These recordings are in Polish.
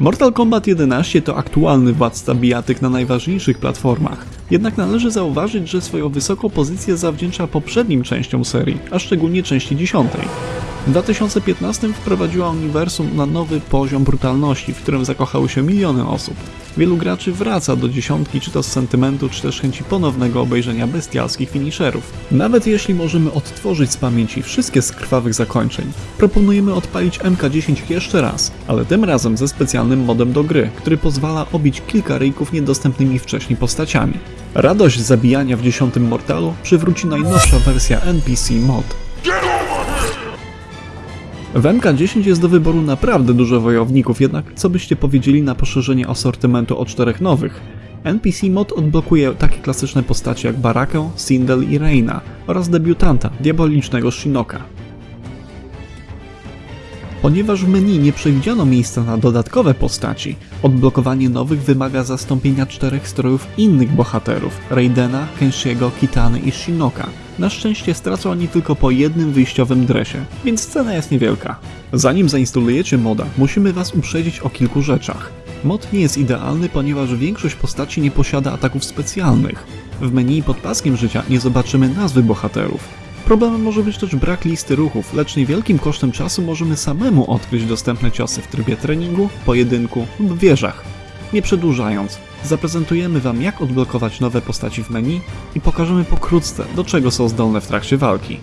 Mortal Kombat 11 to aktualny władca bijatyk na najważniejszych platformach. Jednak należy zauważyć, że swoją wysoką pozycję zawdzięcza poprzednim częściom serii, a szczególnie części 10. W 2015 wprowadziła uniwersum na nowy poziom brutalności, w którym zakochały się miliony osób. Wielu graczy wraca do dziesiątki, czy to z sentymentu, czy też chęci ponownego obejrzenia bestialskich finisherów. Nawet jeśli możemy odtworzyć z pamięci wszystkie z krwawych zakończeń, proponujemy odpalić MK10 jeszcze raz, ale tym razem ze specjalnym modem do gry, który pozwala obić kilka ryjków niedostępnymi wcześniej postaciami. Radość zabijania w dziesiątym Mortalu przywróci najnowsza wersja NPC Mod. W MK10 jest do wyboru naprawdę dużo wojowników, jednak co byście powiedzieli na poszerzenie asortymentu o czterech nowych? NPC mod odblokuje takie klasyczne postacie jak Barakę, Sindel i Reina oraz debiutanta, diabolicznego Shinoka. Ponieważ w menu nie przewidziano miejsca na dodatkowe postaci, odblokowanie nowych wymaga zastąpienia czterech strojów innych bohaterów Raidena, Kenshiego, Kitany i Shinoka. Na szczęście stracą oni tylko po jednym wyjściowym dresie, więc cena jest niewielka. Zanim zainstalujecie moda, musimy Was uprzedzić o kilku rzeczach. Mod nie jest idealny, ponieważ większość postaci nie posiada ataków specjalnych. W menu pod paskiem życia nie zobaczymy nazwy bohaterów, Problemem może być też brak listy ruchów, lecz niewielkim kosztem czasu możemy samemu odkryć dostępne ciosy w trybie treningu, pojedynku lub wieżach. Nie przedłużając, zaprezentujemy Wam jak odblokować nowe postaci w menu i pokażemy pokrótce do czego są zdolne w trakcie walki.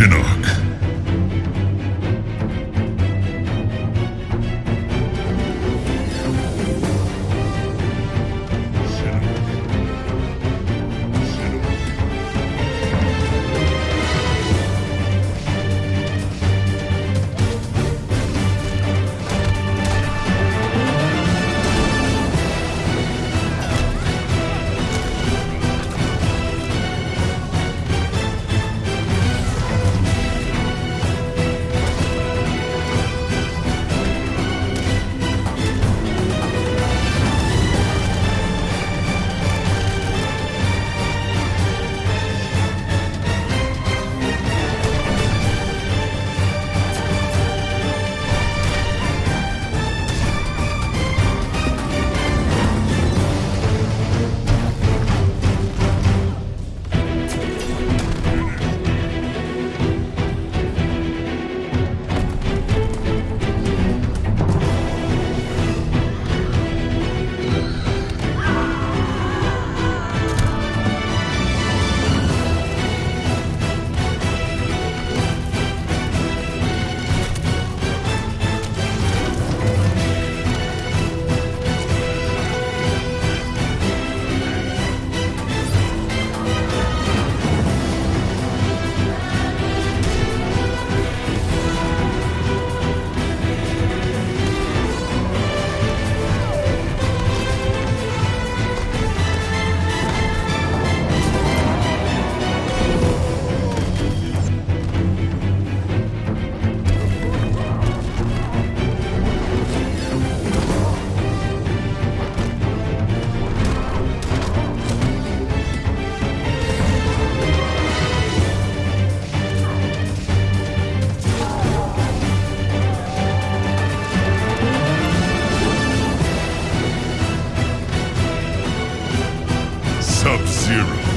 Shinnok. zero.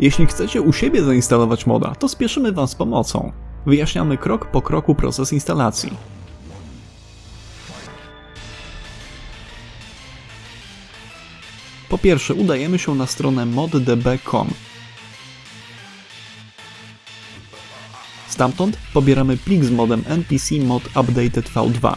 Jeśli chcecie u siebie zainstalować moda, to spieszymy Wam z pomocą. Wyjaśniamy krok po kroku proces instalacji. Po pierwsze udajemy się na stronę moddb.com. Stamtąd pobieramy plik z modem npc mod updated v2.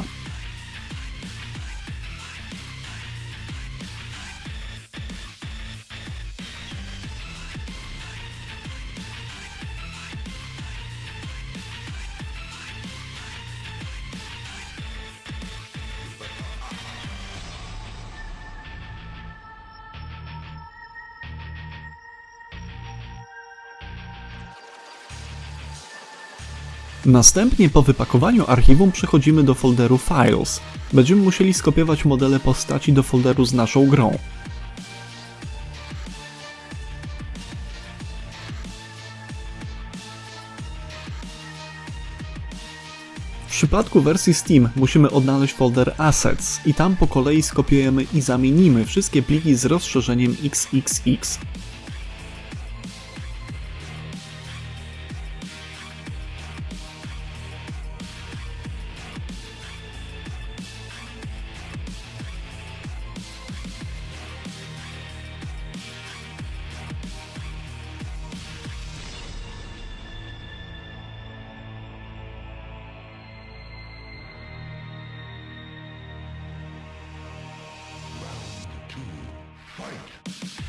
Następnie po wypakowaniu archiwum przechodzimy do folderu Files. Będziemy musieli skopiować modele postaci do folderu z naszą grą. W przypadku wersji Steam musimy odnaleźć folder Assets i tam po kolei skopiujemy i zamienimy wszystkie pliki z rozszerzeniem XXX. Fight!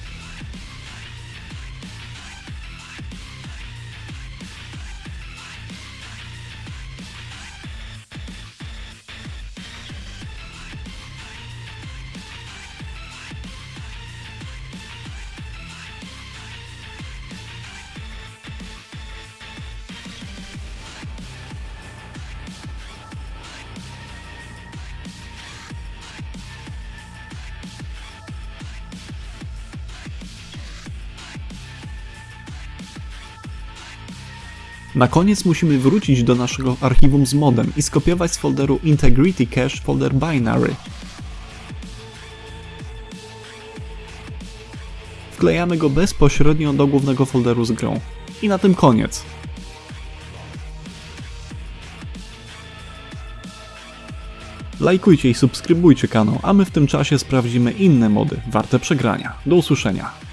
Na koniec musimy wrócić do naszego archiwum z modem i skopiować z folderu Integrity Cache folder binary. Wklejamy go bezpośrednio do głównego folderu z grą. I na tym koniec. Lajkujcie i subskrybujcie kanał, a my w tym czasie sprawdzimy inne mody warte przegrania. Do usłyszenia.